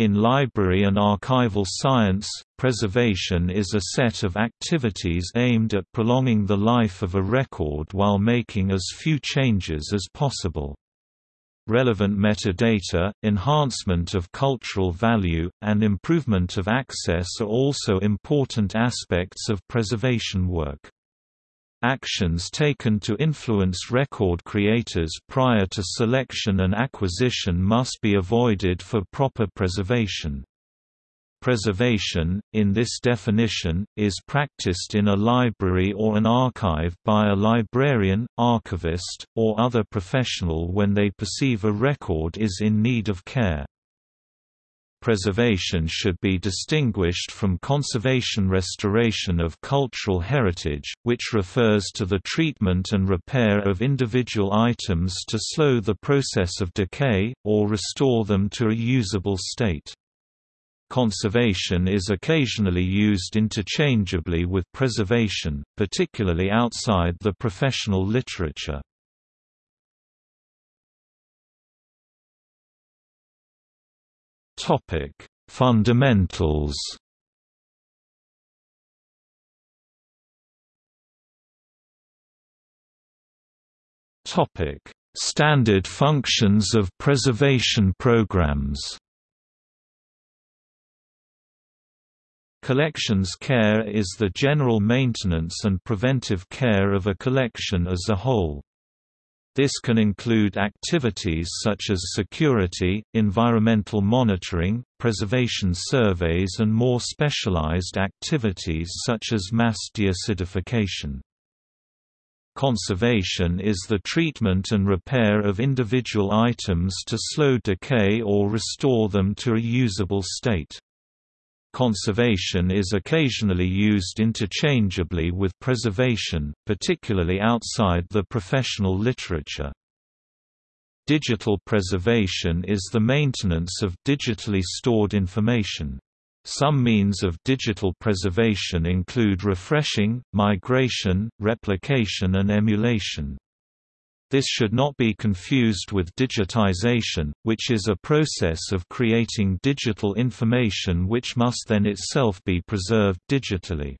In library and archival science, preservation is a set of activities aimed at prolonging the life of a record while making as few changes as possible. Relevant metadata, enhancement of cultural value, and improvement of access are also important aspects of preservation work. Actions taken to influence record creators prior to selection and acquisition must be avoided for proper preservation. Preservation, in this definition, is practiced in a library or an archive by a librarian, archivist, or other professional when they perceive a record is in need of care. Preservation should be distinguished from conservation restoration of cultural heritage, which refers to the treatment and repair of individual items to slow the process of decay, or restore them to a usable state. Conservation is occasionally used interchangeably with preservation, particularly outside the professional literature. Topic: Fundamentals. Topic: Standard functions of preservation programs. Collections care is the general maintenance and preventive care of a collection as a whole. This can include activities such as security, environmental monitoring, preservation surveys and more specialized activities such as mass deacidification. Conservation is the treatment and repair of individual items to slow decay or restore them to a usable state. Conservation is occasionally used interchangeably with preservation, particularly outside the professional literature. Digital preservation is the maintenance of digitally stored information. Some means of digital preservation include refreshing, migration, replication and emulation. This should not be confused with digitization, which is a process of creating digital information which must then itself be preserved digitally.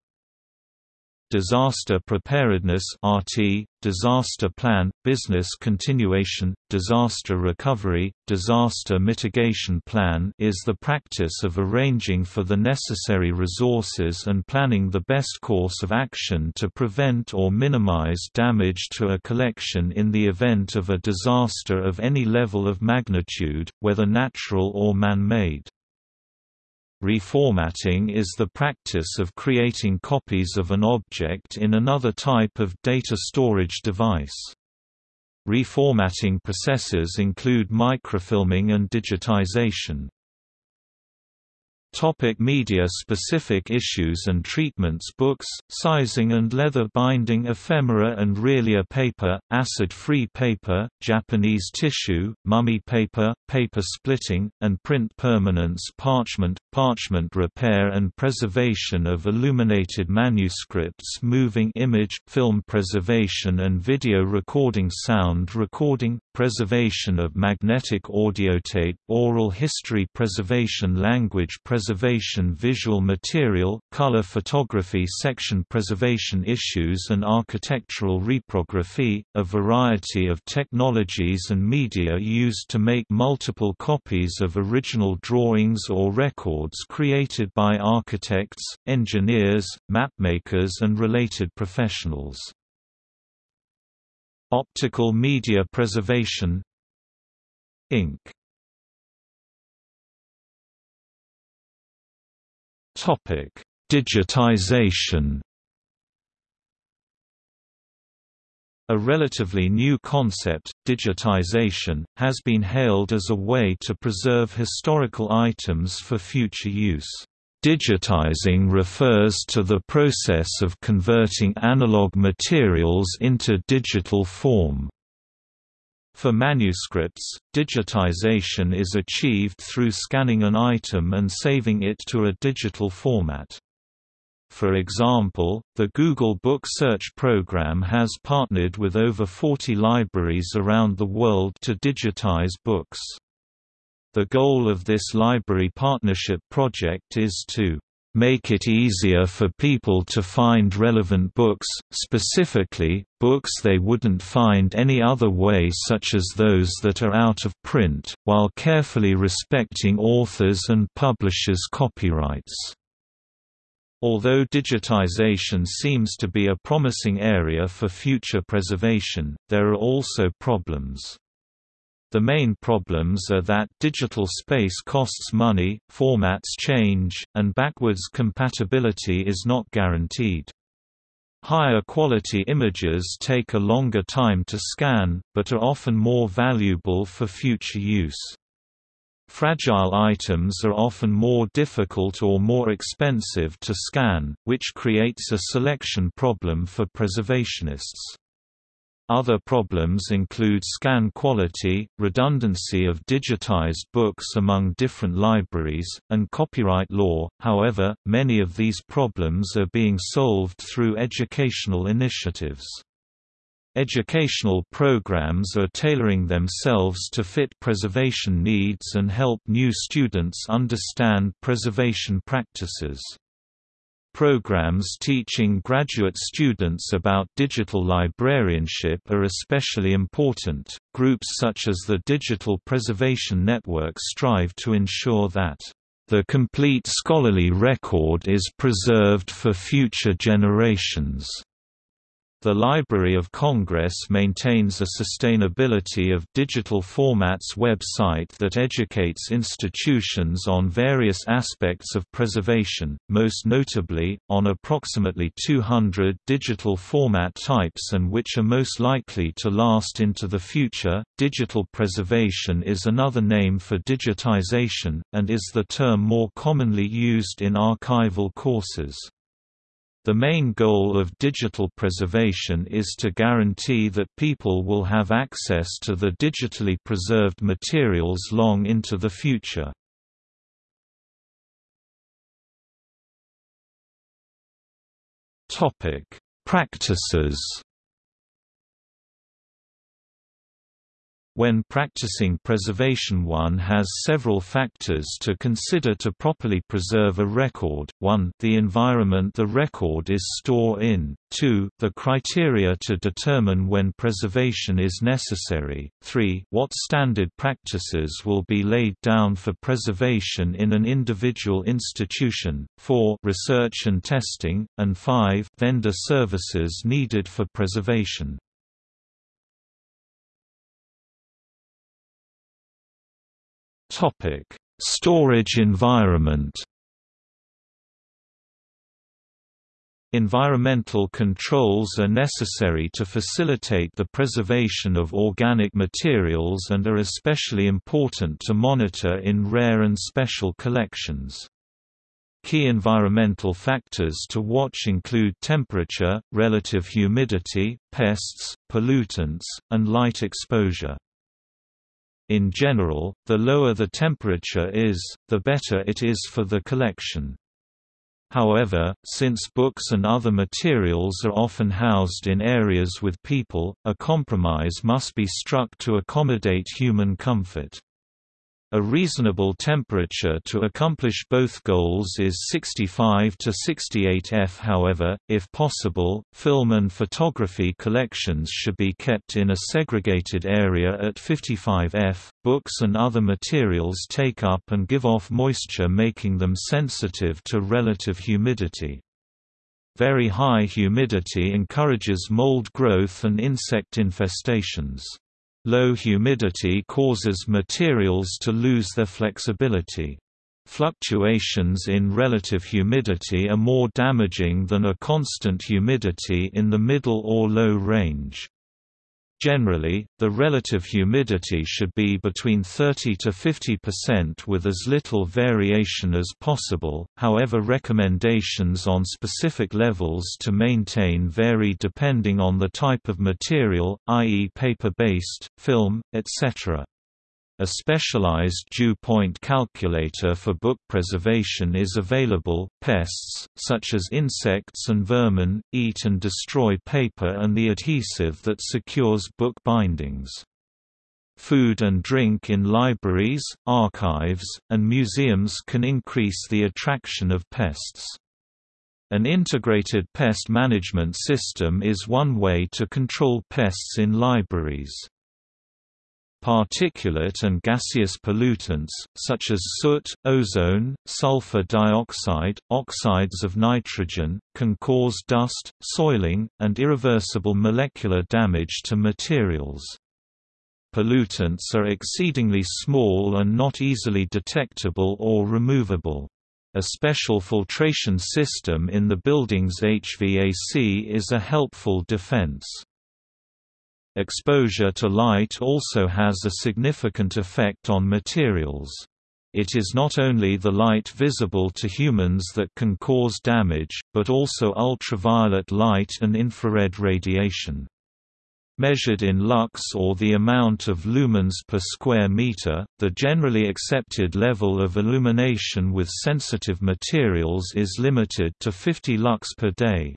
Disaster Preparedness RT, Disaster Plan, Business Continuation, Disaster Recovery, Disaster Mitigation Plan is the practice of arranging for the necessary resources and planning the best course of action to prevent or minimize damage to a collection in the event of a disaster of any level of magnitude, whether natural or man-made. Reformatting is the practice of creating copies of an object in another type of data storage device. Reformatting processes include microfilming and digitization. Topic media-specific issues and treatments Books, sizing and leather binding ephemera and realia paper, acid-free paper, Japanese tissue, mummy paper, paper splitting, and print permanence parchment, parchment repair and preservation of illuminated manuscripts moving image, film preservation and video recording sound recording, preservation of magnetic audiotape, oral history preservation language preservation visual material, color photography section preservation issues and architectural reprography, a variety of technologies and media used to make multiple copies of original drawings or records created by architects, engineers, mapmakers and related professionals. Optical Media Preservation Inc. Topic: Digitization. A relatively new concept, digitization, has been hailed as a way to preserve historical items for future use. Digitizing refers to the process of converting analog materials into digital form. For manuscripts, digitization is achieved through scanning an item and saving it to a digital format. For example, the Google Book Search program has partnered with over 40 libraries around the world to digitize books. The goal of this library partnership project is to make it easier for people to find relevant books, specifically, books they wouldn't find any other way such as those that are out of print, while carefully respecting authors' and publishers' copyrights. Although digitization seems to be a promising area for future preservation, there are also problems. The main problems are that digital space costs money, formats change, and backwards compatibility is not guaranteed. Higher quality images take a longer time to scan, but are often more valuable for future use. Fragile items are often more difficult or more expensive to scan, which creates a selection problem for preservationists. Other problems include scan quality, redundancy of digitized books among different libraries, and copyright law. However, many of these problems are being solved through educational initiatives. Educational programs are tailoring themselves to fit preservation needs and help new students understand preservation practices. Programs teaching graduate students about digital librarianship are especially important. Groups such as the Digital Preservation Network strive to ensure that the complete scholarly record is preserved for future generations. The Library of Congress maintains a sustainability of digital formats website that educates institutions on various aspects of preservation, most notably, on approximately 200 digital format types and which are most likely to last into the future. Digital preservation is another name for digitization, and is the term more commonly used in archival courses. The main goal of digital preservation is to guarantee that people will have access to the digitally preserved materials long into the future. Practices When practicing preservation one has several factors to consider to properly preserve a record, 1 the environment the record is stored in, 2 the criteria to determine when preservation is necessary, 3 what standard practices will be laid down for preservation in an individual institution, 4 research and testing, and 5 vendor services needed for preservation. Topic: Storage environment. Environmental controls are necessary to facilitate the preservation of organic materials and are especially important to monitor in rare and special collections. Key environmental factors to watch include temperature, relative humidity, pests, pollutants, and light exposure. In general, the lower the temperature is, the better it is for the collection. However, since books and other materials are often housed in areas with people, a compromise must be struck to accommodate human comfort. A reasonable temperature to accomplish both goals is 65 to 68 F. However, if possible, film and photography collections should be kept in a segregated area at 55 F. Books and other materials take up and give off moisture making them sensitive to relative humidity. Very high humidity encourages mold growth and insect infestations. Low humidity causes materials to lose their flexibility. Fluctuations in relative humidity are more damaging than a constant humidity in the middle or low range. Generally, the relative humidity should be between 30 to 50% with as little variation as possible, however recommendations on specific levels to maintain vary depending on the type of material, i.e. paper-based, film, etc. A specialized dew point calculator for book preservation is available. Pests, such as insects and vermin, eat and destroy paper and the adhesive that secures book bindings. Food and drink in libraries, archives, and museums can increase the attraction of pests. An integrated pest management system is one way to control pests in libraries. Particulate and gaseous pollutants, such as soot, ozone, sulfur dioxide, oxides of nitrogen, can cause dust, soiling, and irreversible molecular damage to materials. Pollutants are exceedingly small and not easily detectable or removable. A special filtration system in the building's HVAC is a helpful defense. Exposure to light also has a significant effect on materials. It is not only the light visible to humans that can cause damage, but also ultraviolet light and infrared radiation. Measured in lux or the amount of lumens per square meter, the generally accepted level of illumination with sensitive materials is limited to 50 lux per day.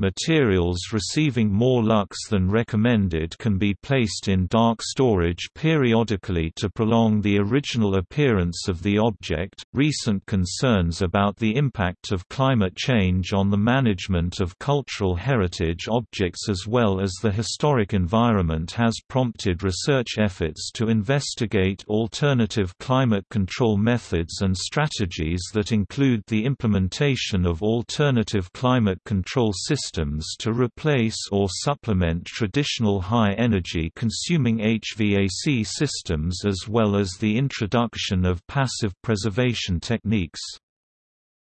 Materials receiving more lux than recommended can be placed in dark storage periodically to prolong the original appearance of the object. Recent concerns about the impact of climate change on the management of cultural heritage objects as well as the historic environment has prompted research efforts to investigate alternative climate control methods and strategies that include the implementation of alternative climate control systems systems to replace or supplement traditional high-energy consuming HVAC systems as well as the introduction of passive preservation techniques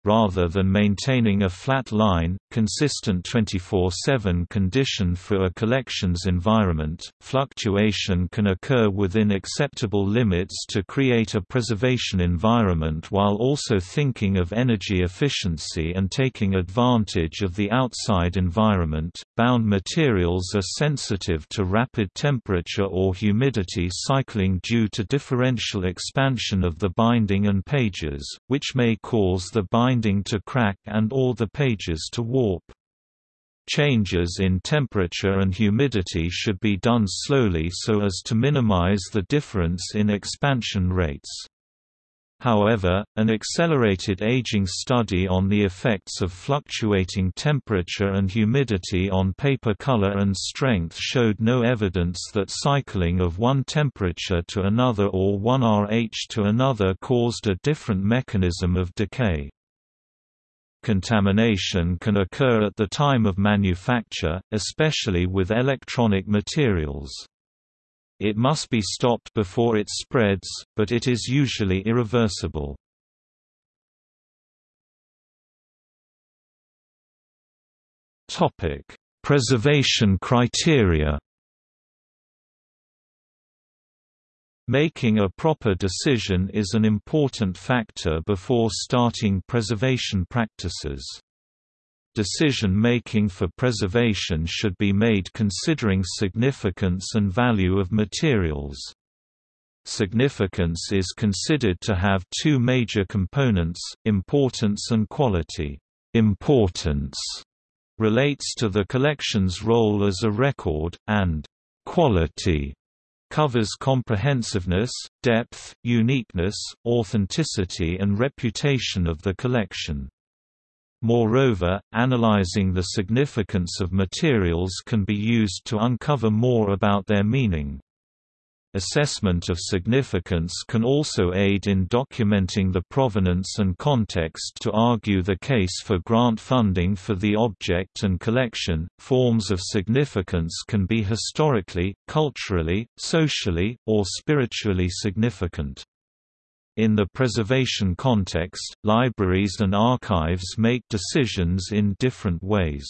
rather than maintaining a flat line, consistent 24-7 condition for a collections environment, fluctuation can occur within acceptable limits to create a preservation environment while also thinking of energy efficiency and taking advantage of the outside environment. Bound materials are sensitive to rapid temperature or humidity cycling due to differential expansion of the binding and pages, which may cause the binding binding to crack and all the pages to warp. Changes in temperature and humidity should be done slowly so as to minimize the difference in expansion rates. However, an accelerated aging study on the effects of fluctuating temperature and humidity on paper color and strength showed no evidence that cycling of one temperature to another or one RH to another caused a different mechanism of decay. Contamination can occur at the time of manufacture, especially with electronic materials. It must be stopped before it spreads, but it is usually irreversible. Preservation criteria Making a proper decision is an important factor before starting preservation practices. Decision-making for preservation should be made considering significance and value of materials. Significance is considered to have two major components, importance and quality. Importance relates to the collection's role as a record, and quality covers comprehensiveness, depth, uniqueness, authenticity and reputation of the collection. Moreover, analyzing the significance of materials can be used to uncover more about their meaning. Assessment of significance can also aid in documenting the provenance and context to argue the case for grant funding for the object and collection. Forms of significance can be historically, culturally, socially, or spiritually significant. In the preservation context, libraries and archives make decisions in different ways.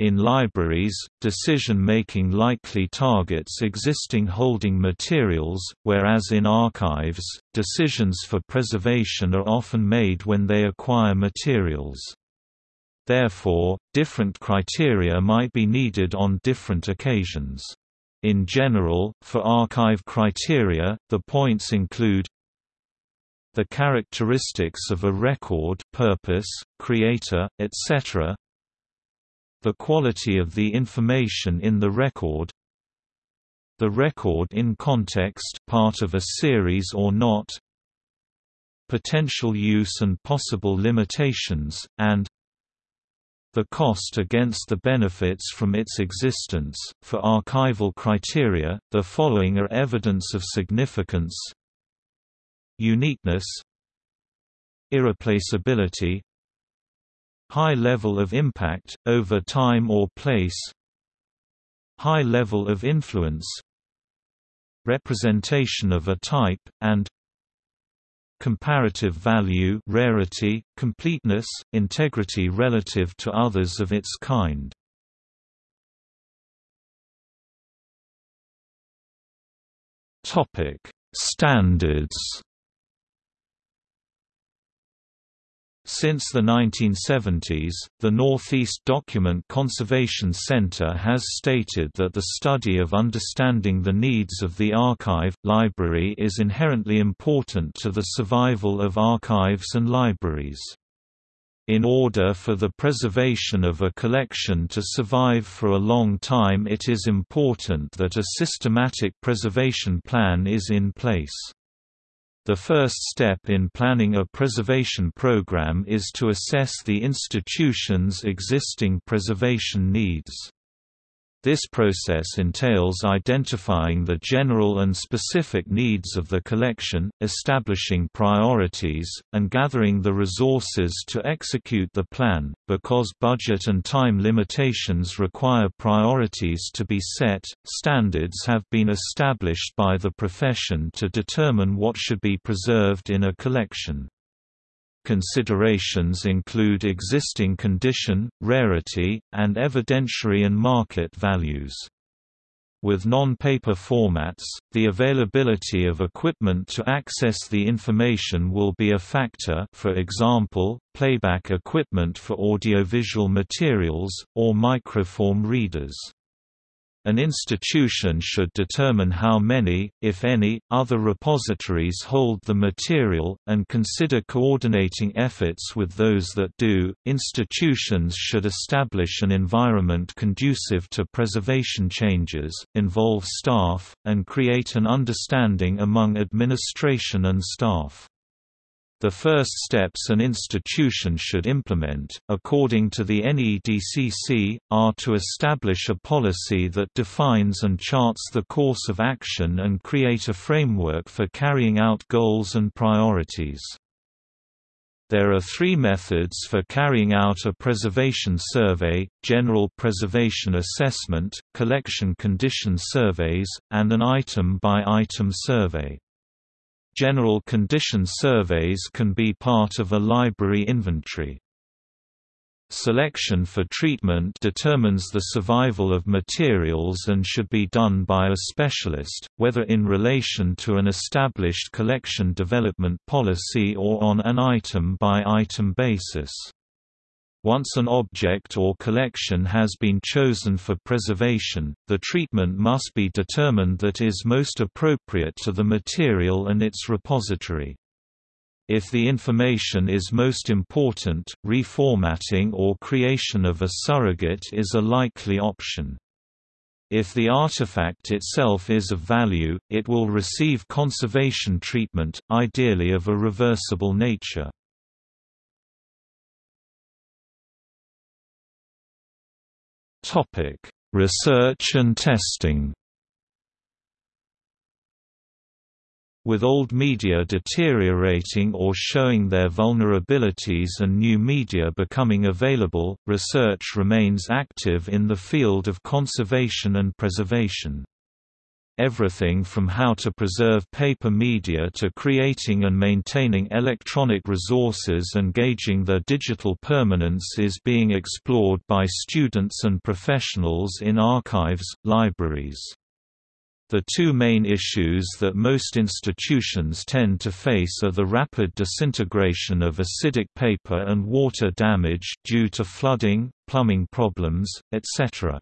In libraries, decision-making likely targets existing holding materials, whereas in archives, decisions for preservation are often made when they acquire materials. Therefore, different criteria might be needed on different occasions. In general, for archive criteria, the points include the characteristics of a record purpose, creator, etc., the quality of the information in the record the record in context part of a series or not potential use and possible limitations, and the cost against the benefits from its existence. For archival criteria, the following are evidence of significance. Uniqueness, irreplaceability, high level of impact, over time or place, high level of influence, representation of a type, and comparative value rarity, completeness, integrity relative to others of its kind. Standards Since the 1970s, the Northeast Document Conservation Center has stated that the study of understanding the needs of the archive, library is inherently important to the survival of archives and libraries. In order for the preservation of a collection to survive for a long time it is important that a systematic preservation plan is in place. The first step in planning a preservation program is to assess the institution's existing preservation needs. This process entails identifying the general and specific needs of the collection, establishing priorities, and gathering the resources to execute the plan. Because budget and time limitations require priorities to be set, standards have been established by the profession to determine what should be preserved in a collection. Considerations include existing condition, rarity, and evidentiary and market values. With non-paper formats, the availability of equipment to access the information will be a factor for example, playback equipment for audiovisual materials, or microform readers. An institution should determine how many, if any, other repositories hold the material, and consider coordinating efforts with those that do. Institutions should establish an environment conducive to preservation changes, involve staff, and create an understanding among administration and staff. The first steps an institution should implement, according to the NEDCC, are to establish a policy that defines and charts the course of action and create a framework for carrying out goals and priorities. There are three methods for carrying out a preservation survey, general preservation assessment, collection condition surveys, and an item-by-item -item survey. General condition surveys can be part of a library inventory. Selection for treatment determines the survival of materials and should be done by a specialist, whether in relation to an established collection development policy or on an item-by-item -item basis. Once an object or collection has been chosen for preservation, the treatment must be determined that is most appropriate to the material and its repository. If the information is most important, reformatting or creation of a surrogate is a likely option. If the artifact itself is of value, it will receive conservation treatment, ideally of a reversible nature. Topic: Research and testing. With old media deteriorating or showing their vulnerabilities and new media becoming available, research remains active in the field of conservation and preservation everything from how to preserve paper media to creating and maintaining electronic resources and gauging their digital permanence is being explored by students and professionals in archives, libraries. The two main issues that most institutions tend to face are the rapid disintegration of acidic paper and water damage due to flooding, plumbing problems, etc.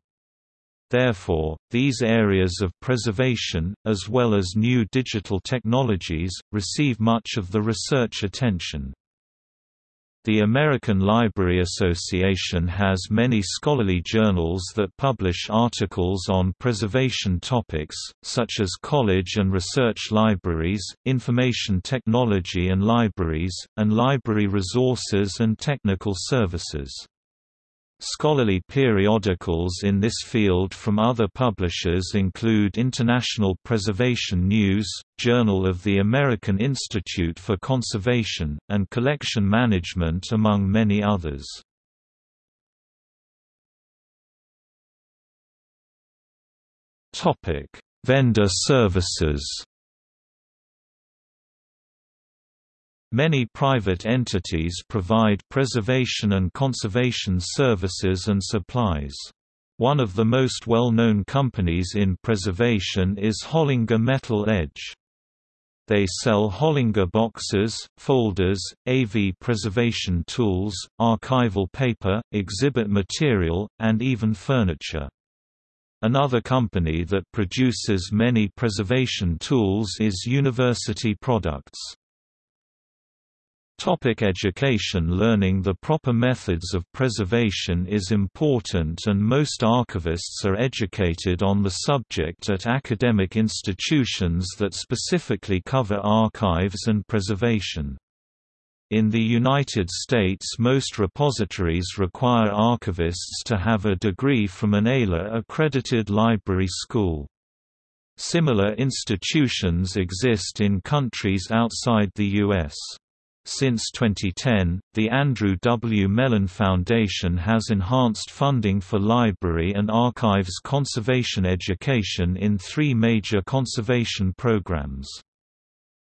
Therefore, these areas of preservation, as well as new digital technologies, receive much of the research attention. The American Library Association has many scholarly journals that publish articles on preservation topics, such as college and research libraries, information technology and libraries, and library resources and technical services. Scholarly periodicals in this field from other publishers include International Preservation News, Journal of the American Institute for Conservation, and Collection Management among many others. Vendor services Many private entities provide preservation and conservation services and supplies. One of the most well-known companies in preservation is Hollinger Metal Edge. They sell Hollinger boxes, folders, AV preservation tools, archival paper, exhibit material, and even furniture. Another company that produces many preservation tools is University Products. Topic education Learning the proper methods of preservation is important and most archivists are educated on the subject at academic institutions that specifically cover archives and preservation. In the United States most repositories require archivists to have a degree from an ALA-accredited library school. Similar institutions exist in countries outside the U.S. Since 2010, the Andrew W. Mellon Foundation has enhanced funding for library and archives conservation education in three major conservation programs.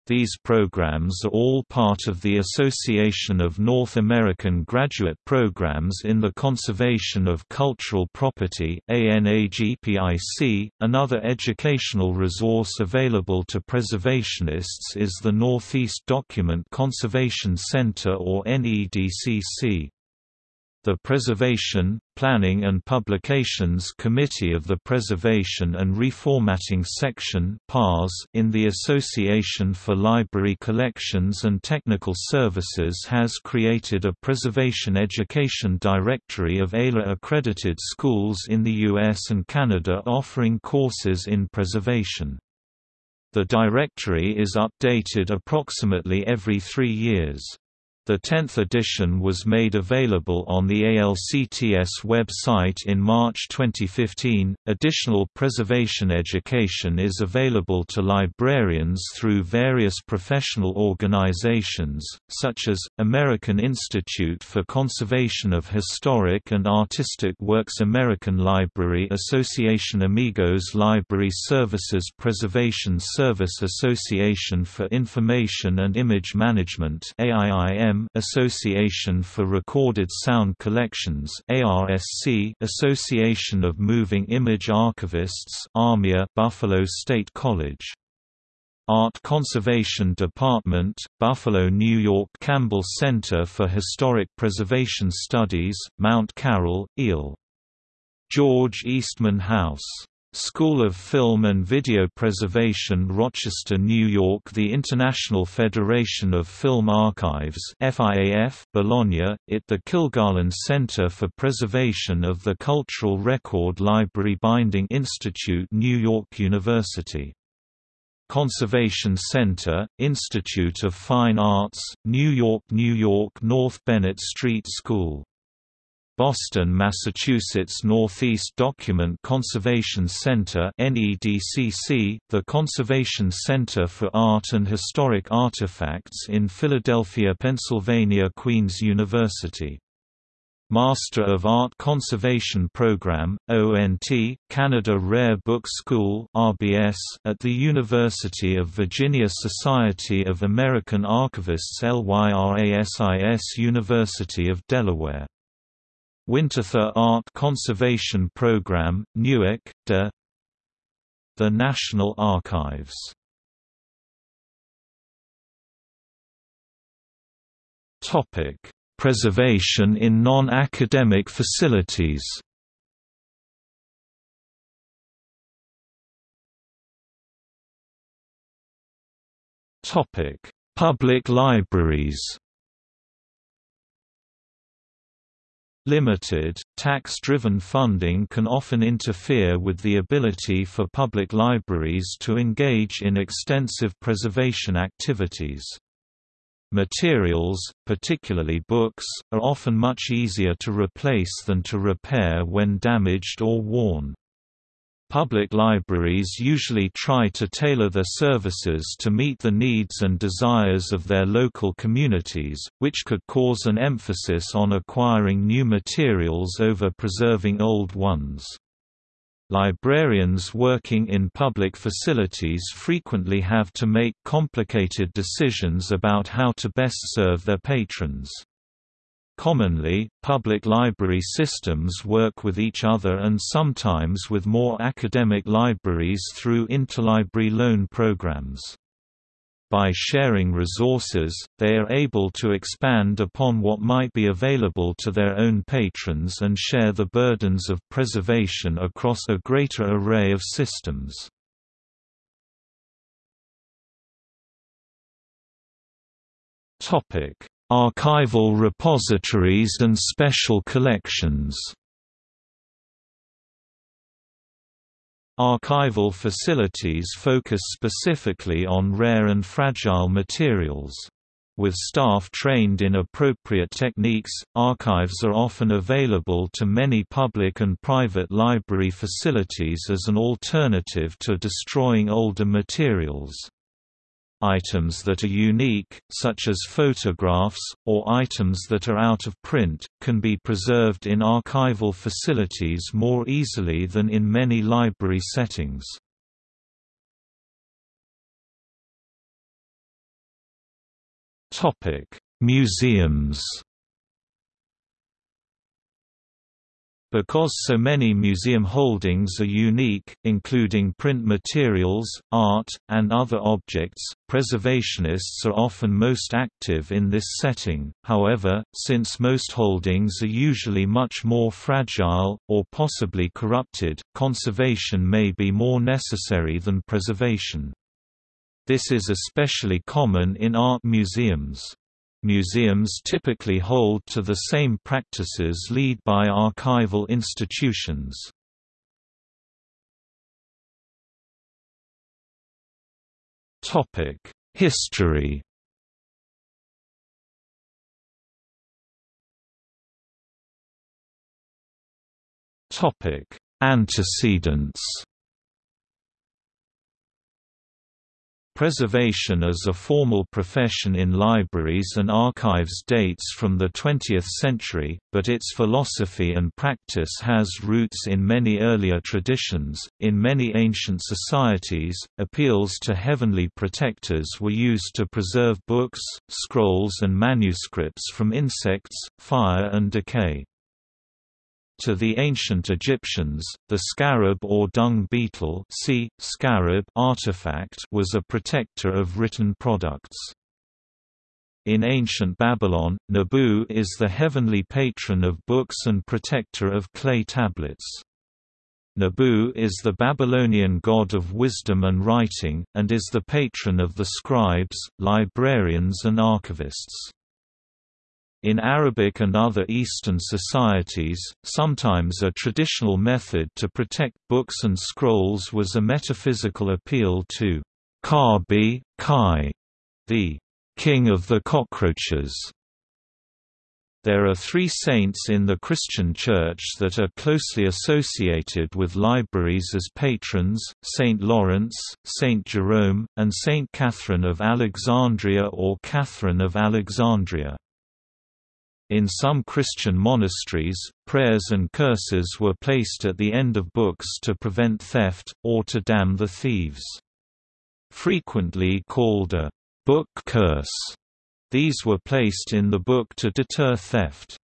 These programs are all part of the Association of North American Graduate Programs in the Conservation of Cultural Property ANAGPIC. .Another educational resource available to preservationists is the Northeast Document Conservation Center or NEDCC. The Preservation, Planning and Publications Committee of the Preservation and Reformatting Section in the Association for Library Collections and Technical Services has created a Preservation Education Directory of ALA-accredited schools in the US and Canada offering courses in preservation. The directory is updated approximately every three years. The 10th edition was made available on the ALCTS website in March 2015. Additional preservation education is available to librarians through various professional organizations, such as American Institute for Conservation of Historic and Artistic Works, American Library Association, Amigos Library Services, Preservation Service Association for Information and Image Management (AIIM). Association for Recorded Sound Collections ARSC Association of Moving Image Archivists AMIA Buffalo State College Art Conservation Department, Buffalo, New York Campbell Center for Historic Preservation Studies, Mount Carroll, Eel. George Eastman House School of Film and Video Preservation Rochester, New York The International Federation of Film Archives FIAF, Bologna, IT The Kilgarlin Center for Preservation of the Cultural Record Library Binding Institute New York University. Conservation Center, Institute of Fine Arts, New York New York North Bennett Street School Boston, Massachusetts Northeast Document Conservation Center NEDCC, the Conservation Center for Art and Historic Artifacts in Philadelphia, Pennsylvania Queen's University. Master of Art Conservation Program, ONT, Canada Rare Book School RBS, at the University of Virginia Society of American Archivists LYRASIS University of Delaware Winterthur Art Conservation Program, Newark, de. The National Archives. Preservation in non-academic facilities. Public libraries Limited, tax-driven funding can often interfere with the ability for public libraries to engage in extensive preservation activities. Materials, particularly books, are often much easier to replace than to repair when damaged or worn. Public libraries usually try to tailor their services to meet the needs and desires of their local communities, which could cause an emphasis on acquiring new materials over preserving old ones. Librarians working in public facilities frequently have to make complicated decisions about how to best serve their patrons. Commonly, public library systems work with each other and sometimes with more academic libraries through interlibrary loan programs. By sharing resources, they are able to expand upon what might be available to their own patrons and share the burdens of preservation across a greater array of systems. Topic: Archival repositories and special collections Archival facilities focus specifically on rare and fragile materials. With staff trained in appropriate techniques, archives are often available to many public and private library facilities as an alternative to destroying older materials. Items that are unique, such as photographs, or items that are out of print, can be preserved in archival facilities more easily than in many library settings. Museums Because so many museum holdings are unique, including print materials, art, and other objects, preservationists are often most active in this setting, however, since most holdings are usually much more fragile, or possibly corrupted, conservation may be more necessary than preservation. This is especially common in art museums. Museums typically hold to the same practices lead by archival institutions. History Antecedents Preservation as a formal profession in libraries and archives dates from the 20th century, but its philosophy and practice has roots in many earlier traditions. In many ancient societies, appeals to heavenly protectors were used to preserve books, scrolls, and manuscripts from insects, fire, and decay. To the ancient Egyptians, the scarab or dung beetle see, scarab artifact was a protector of written products. In ancient Babylon, Nabu is the heavenly patron of books and protector of clay tablets. Nabu is the Babylonian god of wisdom and writing, and is the patron of the scribes, librarians and archivists. In Arabic and other Eastern societies, sometimes a traditional method to protect books and scrolls was a metaphysical appeal to Kabi, Kai, the king of the cockroaches. There are three saints in the Christian Church that are closely associated with libraries as patrons, Saint Lawrence, Saint Jerome, and Saint Catherine of Alexandria or Catherine of Alexandria. In some Christian monasteries, prayers and curses were placed at the end of books to prevent theft, or to damn the thieves. Frequently called a book curse, these were placed in the book to deter theft.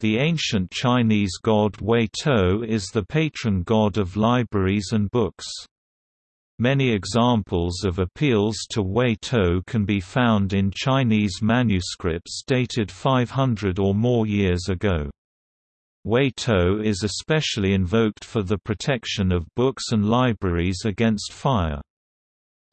The ancient Chinese god Wei To is the patron god of libraries and books. Many examples of appeals to Wei To can be found in Chinese manuscripts dated 500 or more years ago. Wei To is especially invoked for the protection of books and libraries against fire.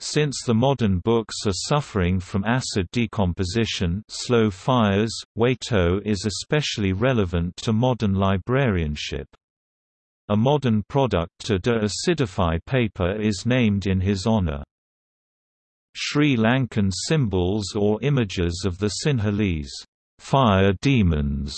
Since the modern books are suffering from acid decomposition slow fires, Wei To is especially relevant to modern librarianship. A modern product to de-acidify paper is named in his honor. Sri Lankan symbols or images of the Sinhalese fire demons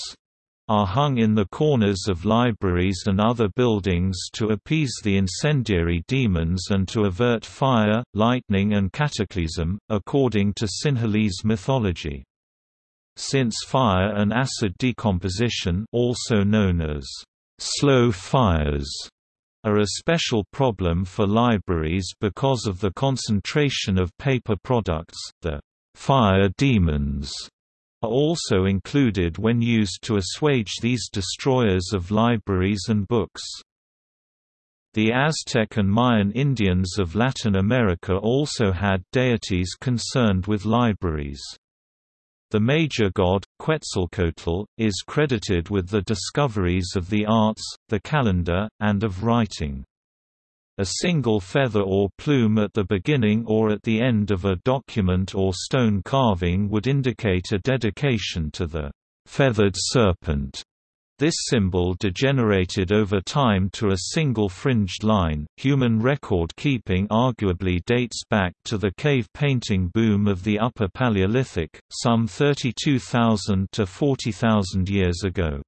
are hung in the corners of libraries and other buildings to appease the incendiary demons and to avert fire, lightning and cataclysm, according to Sinhalese mythology. Since fire and acid decomposition also known as slow fires are a special problem for libraries because of the concentration of paper products, the fire demons are also included when used to assuage these destroyers of libraries and books. The Aztec and Mayan Indians of Latin America also had deities concerned with libraries. The major god, Quetzalcoatl, is credited with the discoveries of the arts, the calendar, and of writing. A single feather or plume at the beginning or at the end of a document or stone carving would indicate a dedication to the feathered serpent. This symbol degenerated over time to a single fringed line. Human record keeping arguably dates back to the cave painting boom of the Upper Paleolithic, some 32,000 to 40,000 years ago.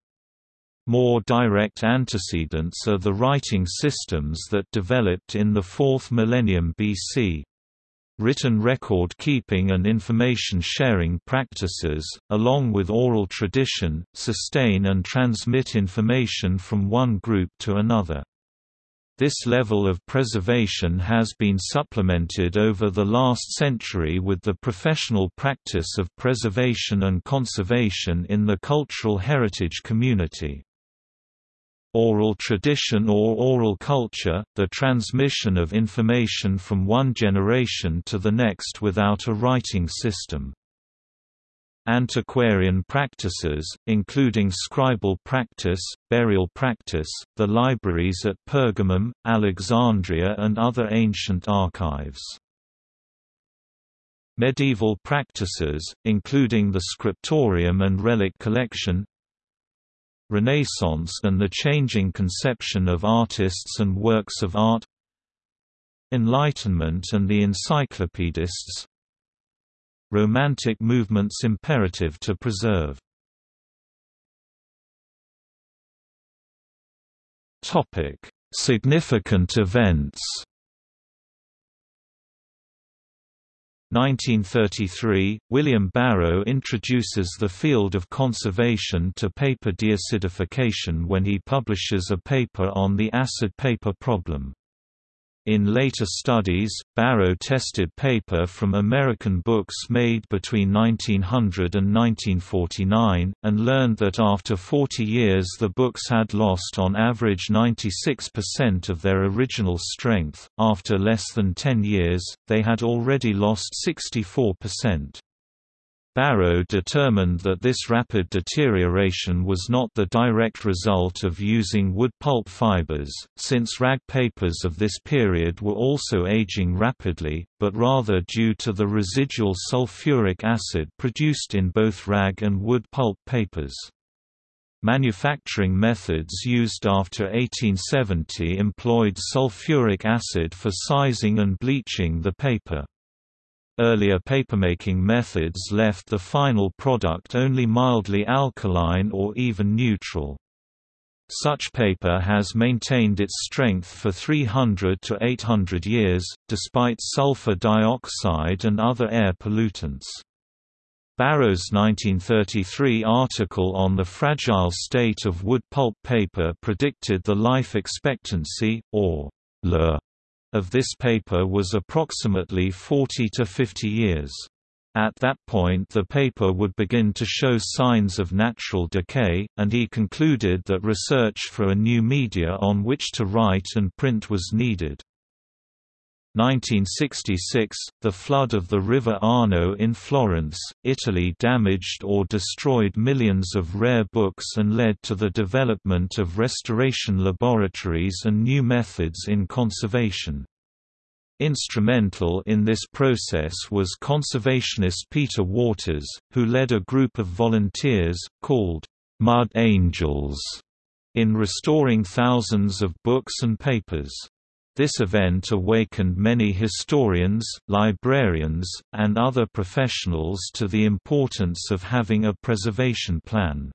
More direct antecedents are the writing systems that developed in the 4th millennium BC. Written record keeping and information sharing practices, along with oral tradition, sustain and transmit information from one group to another. This level of preservation has been supplemented over the last century with the professional practice of preservation and conservation in the cultural heritage community. Oral tradition or oral culture, the transmission of information from one generation to the next without a writing system. Antiquarian practices, including scribal practice, burial practice, the libraries at Pergamum, Alexandria and other ancient archives. Medieval practices, including the scriptorium and relic collection, Renaissance and the changing conception of artists and works of art Enlightenment and the encyclopedists Romantic movements imperative to preserve. Significant events 1933, William Barrow introduces the field of conservation to paper deacidification when he publishes a paper on the acid paper problem. In later studies, Barrow tested paper from American books made between 1900 and 1949, and learned that after 40 years the books had lost on average 96% of their original strength, after less than 10 years, they had already lost 64%. Barrow determined that this rapid deterioration was not the direct result of using wood pulp fibers, since rag papers of this period were also aging rapidly, but rather due to the residual sulfuric acid produced in both rag and wood pulp papers. Manufacturing methods used after 1870 employed sulfuric acid for sizing and bleaching the paper. Earlier papermaking methods left the final product only mildly alkaline or even neutral. Such paper has maintained its strength for 300 to 800 years, despite sulfur dioxide and other air pollutants. Barrow's 1933 article on the fragile state of wood pulp paper predicted the life expectancy, or LE, of this paper was approximately 40 to 50 years. At that point the paper would begin to show signs of natural decay, and he concluded that research for a new media on which to write and print was needed. 1966, the flood of the River Arno in Florence, Italy damaged or destroyed millions of rare books and led to the development of restoration laboratories and new methods in conservation. Instrumental in this process was conservationist Peter Waters, who led a group of volunteers, called Mud Angels, in restoring thousands of books and papers. This event awakened many historians, librarians, and other professionals to the importance of having a preservation plan.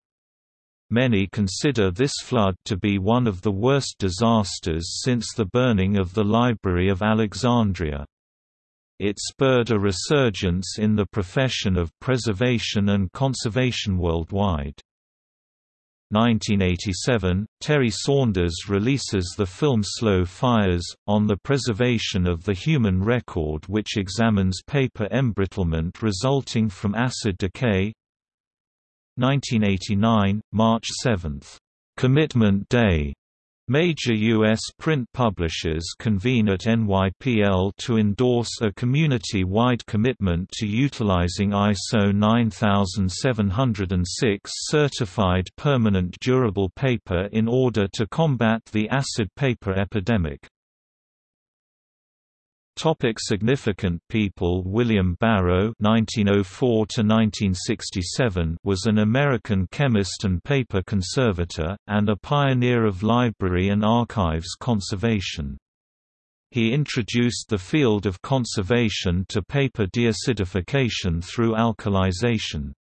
Many consider this flood to be one of the worst disasters since the burning of the Library of Alexandria. It spurred a resurgence in the profession of preservation and conservation worldwide. 1987, Terry Sanders releases the film Slow Fires, on the preservation of the human record which examines paper embrittlement resulting from acid decay 1989, March 7. Commitment Day. Major U.S. print publishers convene at NYPL to endorse a community-wide commitment to utilizing ISO 9706 certified permanent durable paper in order to combat the acid paper epidemic. Topic significant people William Barrow (1904–1967) was an American chemist and paper conservator, and a pioneer of library and archives conservation. He introduced the field of conservation to paper deacidification through alkalization.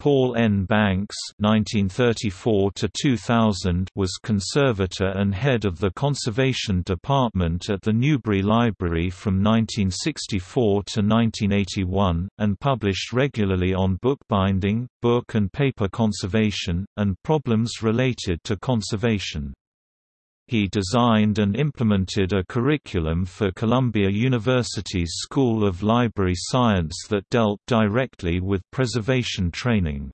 Paul N. Banks (1934–2000) was conservator and head of the conservation department at the Newberry Library from 1964 to 1981, and published regularly on bookbinding, book and paper conservation, and problems related to conservation. He designed and implemented a curriculum for Columbia University's School of Library Science that dealt directly with preservation training.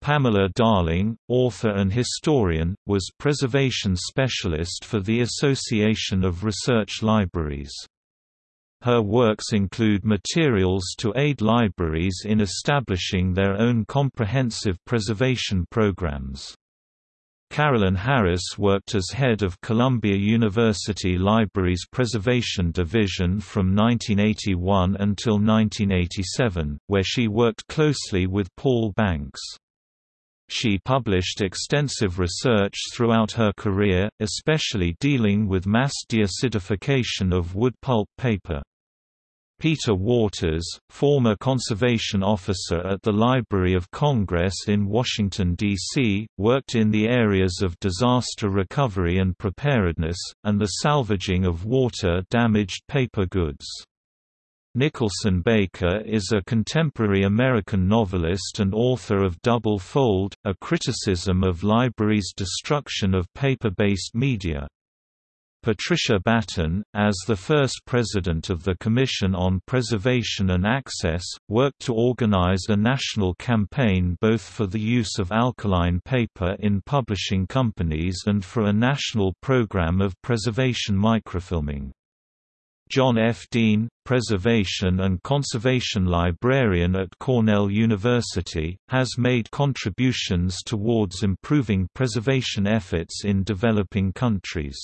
Pamela Darling, author and historian, was preservation specialist for the Association of Research Libraries. Her works include materials to aid libraries in establishing their own comprehensive preservation programs. Carolyn Harris worked as head of Columbia University Libraries Preservation Division from 1981 until 1987, where she worked closely with Paul Banks. She published extensive research throughout her career, especially dealing with mass deacidification of wood pulp paper. Peter Waters, former conservation officer at the Library of Congress in Washington, D.C., worked in the areas of disaster recovery and preparedness, and the salvaging of water-damaged paper goods. Nicholson Baker is a contemporary American novelist and author of Double Fold, a criticism of libraries' destruction of paper-based media. Patricia Battin, as the first president of the Commission on Preservation and Access, worked to organize a national campaign both for the use of alkaline paper in publishing companies and for a national program of preservation microfilming. John F. Dean, Preservation and Conservation Librarian at Cornell University, has made contributions towards improving preservation efforts in developing countries.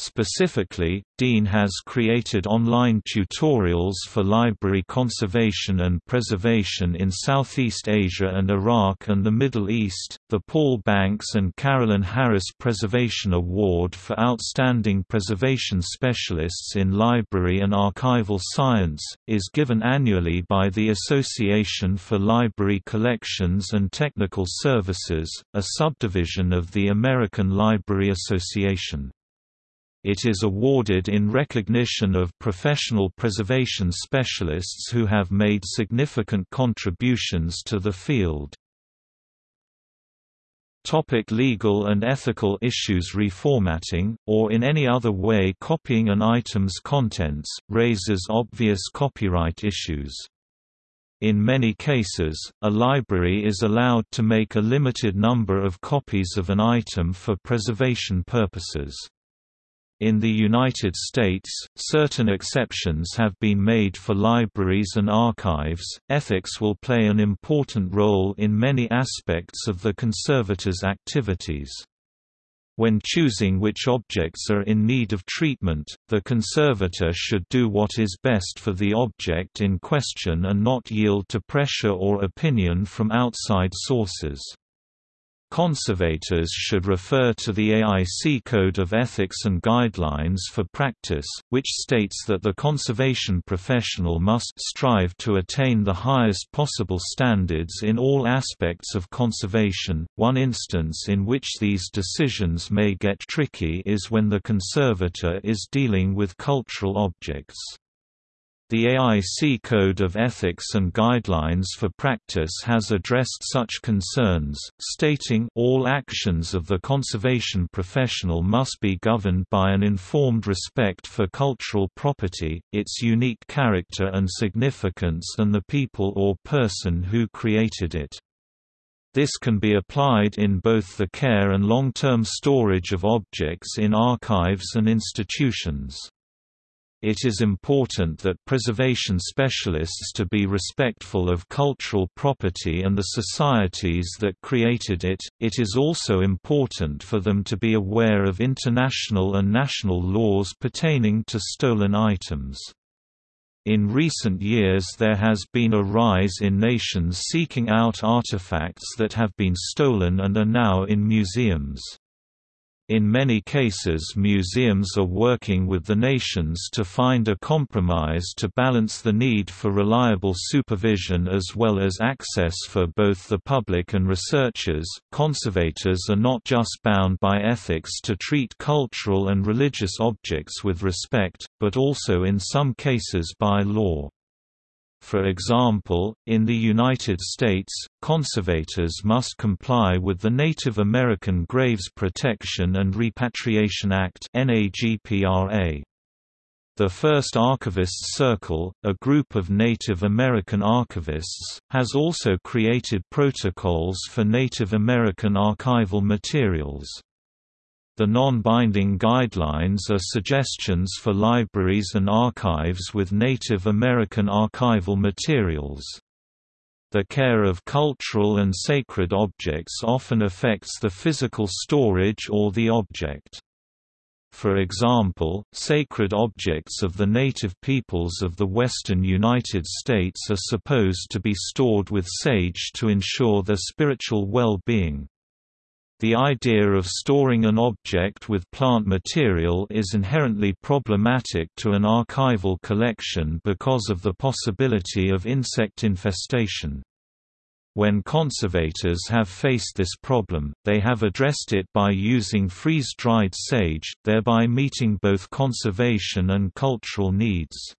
Specifically, Dean has created online tutorials for library conservation and preservation in Southeast Asia and Iraq and the Middle East. The Paul Banks and Carolyn Harris Preservation Award for Outstanding Preservation Specialists in Library and Archival Science is given annually by the Association for Library Collections and Technical Services, a subdivision of the American Library Association. It is awarded in recognition of professional preservation specialists who have made significant contributions to the field. Topic legal and ethical issues Reformatting, or in any other way copying an item's contents, raises obvious copyright issues. In many cases, a library is allowed to make a limited number of copies of an item for preservation purposes. In the United States, certain exceptions have been made for libraries and archives. Ethics will play an important role in many aspects of the conservator's activities. When choosing which objects are in need of treatment, the conservator should do what is best for the object in question and not yield to pressure or opinion from outside sources. Conservators should refer to the AIC Code of Ethics and Guidelines for Practice, which states that the conservation professional must strive to attain the highest possible standards in all aspects of conservation. One instance in which these decisions may get tricky is when the conservator is dealing with cultural objects. The AIC Code of Ethics and Guidelines for Practice has addressed such concerns, stating all actions of the conservation professional must be governed by an informed respect for cultural property, its unique character and significance and the people or person who created it. This can be applied in both the care and long-term storage of objects in archives and institutions. It is important that preservation specialists to be respectful of cultural property and the societies that created it. It is also important for them to be aware of international and national laws pertaining to stolen items. In recent years there has been a rise in nations seeking out artifacts that have been stolen and are now in museums. In many cases museums are working with the nations to find a compromise to balance the need for reliable supervision as well as access for both the public and researchers. Conservators are not just bound by ethics to treat cultural and religious objects with respect, but also in some cases by law. For example, in the United States, conservators must comply with the Native American Graves Protection and Repatriation Act The First Archivists Circle, a group of Native American archivists, has also created protocols for Native American archival materials. The non-binding guidelines are suggestions for libraries and archives with Native American archival materials. The care of cultural and sacred objects often affects the physical storage or the object. For example, sacred objects of the native peoples of the western United States are supposed to be stored with sage to ensure their spiritual well-being. The idea of storing an object with plant material is inherently problematic to an archival collection because of the possibility of insect infestation. When conservators have faced this problem, they have addressed it by using freeze-dried sage, thereby meeting both conservation and cultural needs.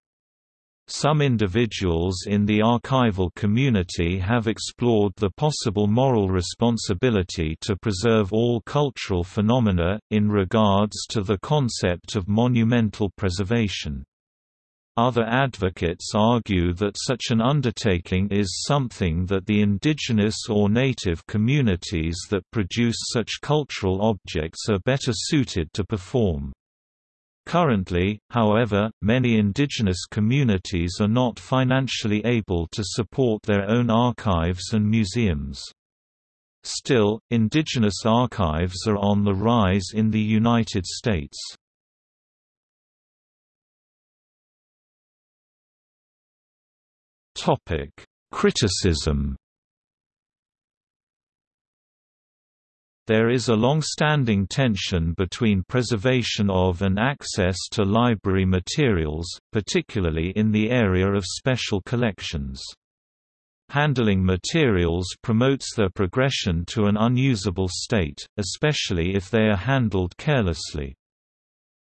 Some individuals in the archival community have explored the possible moral responsibility to preserve all cultural phenomena, in regards to the concept of monumental preservation. Other advocates argue that such an undertaking is something that the indigenous or native communities that produce such cultural objects are better suited to perform. Currently, however, many indigenous communities are not financially able to support their own archives and museums. Still, indigenous archives are on the rise in the United States. Criticism There is a long-standing tension between preservation of and access to library materials, particularly in the area of special collections. Handling materials promotes their progression to an unusable state, especially if they are handled carelessly.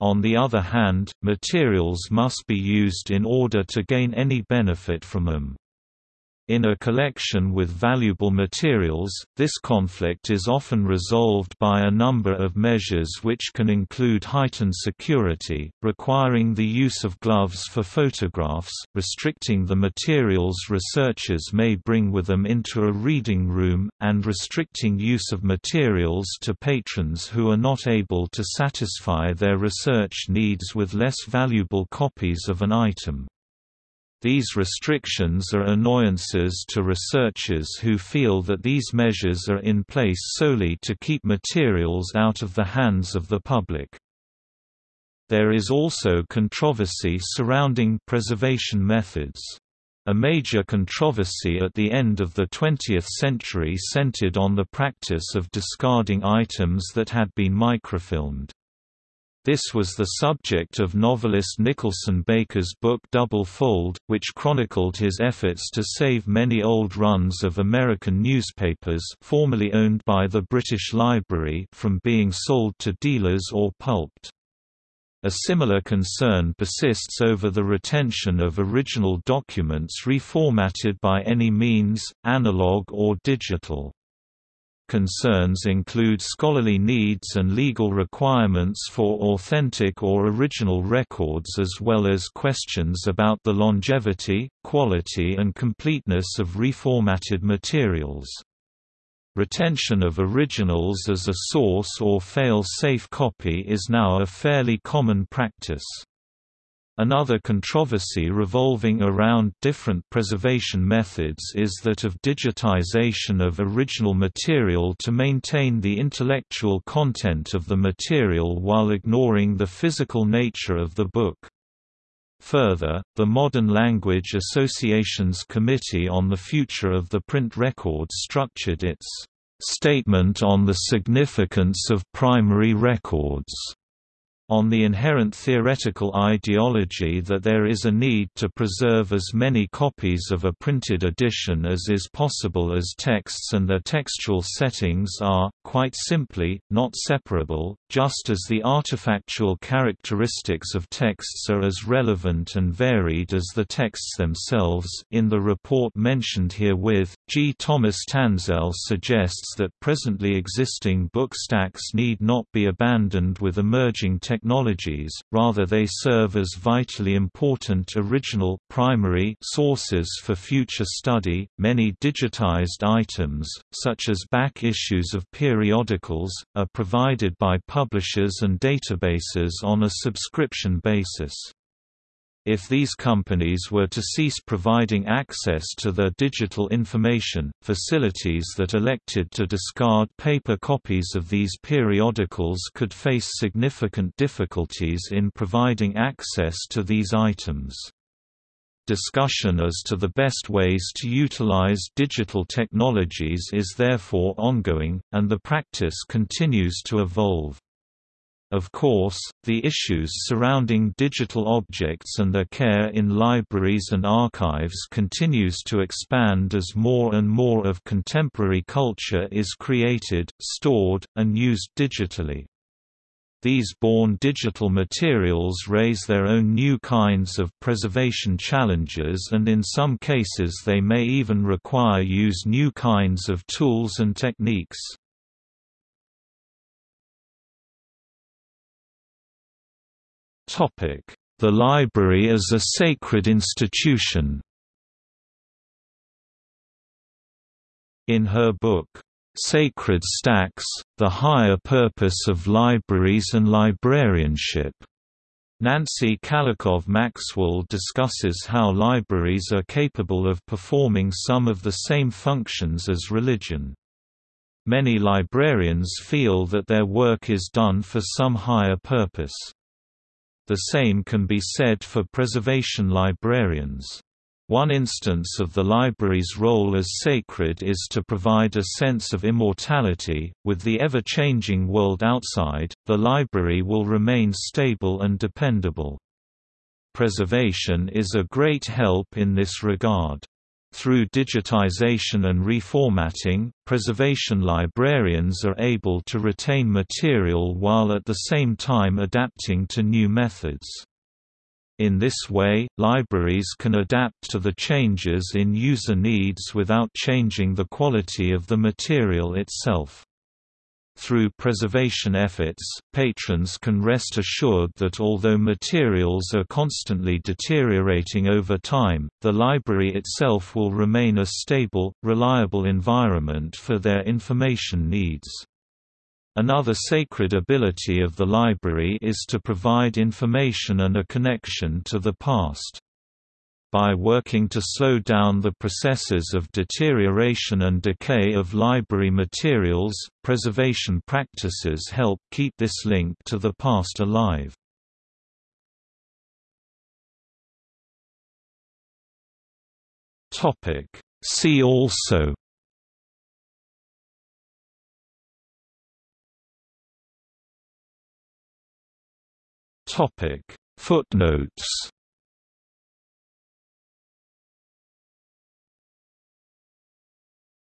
On the other hand, materials must be used in order to gain any benefit from them. In a collection with valuable materials, this conflict is often resolved by a number of measures which can include heightened security, requiring the use of gloves for photographs, restricting the materials researchers may bring with them into a reading room, and restricting use of materials to patrons who are not able to satisfy their research needs with less valuable copies of an item. These restrictions are annoyances to researchers who feel that these measures are in place solely to keep materials out of the hands of the public. There is also controversy surrounding preservation methods. A major controversy at the end of the 20th century centered on the practice of discarding items that had been microfilmed. This was the subject of novelist Nicholson Baker's book Double Fold, which chronicled his efforts to save many old runs of American newspapers formerly owned by the British Library from being sold to dealers or pulped. A similar concern persists over the retention of original documents reformatted by any means, analog or digital. Concerns include scholarly needs and legal requirements for authentic or original records as well as questions about the longevity, quality and completeness of reformatted materials. Retention of originals as a source or fail-safe copy is now a fairly common practice. Another controversy revolving around different preservation methods is that of digitization of original material to maintain the intellectual content of the material while ignoring the physical nature of the book. Further, the Modern Language Association's Committee on the Future of the Print Record structured its Statement on the Significance of Primary Records on the inherent theoretical ideology that there is a need to preserve as many copies of a printed edition as is possible as texts and their textual settings are, quite simply, not separable, just as the artifactual characteristics of texts are as relevant and varied as the texts themselves. In the report mentioned herewith, G. Thomas Tanselle suggests that presently existing book stacks need not be abandoned with emerging technology technologies, rather they serve as vitally important original primary sources for future study. Many digitized items, such as back issues of periodicals, are provided by publishers and databases on a subscription basis. If these companies were to cease providing access to their digital information, facilities that elected to discard paper copies of these periodicals could face significant difficulties in providing access to these items. Discussion as to the best ways to utilize digital technologies is therefore ongoing, and the practice continues to evolve. Of course, the issues surrounding digital objects and their care in libraries and archives continues to expand as more and more of contemporary culture is created, stored, and used digitally. These born digital materials raise their own new kinds of preservation challenges and in some cases they may even require use new kinds of tools and techniques. The library as a sacred institution In her book, "'Sacred Stacks, The Higher Purpose of Libraries and Librarianship' Nancy Kalikow Maxwell discusses how libraries are capable of performing some of the same functions as religion. Many librarians feel that their work is done for some higher purpose. The same can be said for preservation librarians. One instance of the library's role as sacred is to provide a sense of immortality. With the ever changing world outside, the library will remain stable and dependable. Preservation is a great help in this regard. Through digitization and reformatting, preservation librarians are able to retain material while at the same time adapting to new methods. In this way, libraries can adapt to the changes in user needs without changing the quality of the material itself. Through preservation efforts, patrons can rest assured that although materials are constantly deteriorating over time, the library itself will remain a stable, reliable environment for their information needs. Another sacred ability of the library is to provide information and a connection to the past. By working to slow down the processes of deterioration and decay of library materials, preservation practices help keep this link to the past alive. See also Topic Footnotes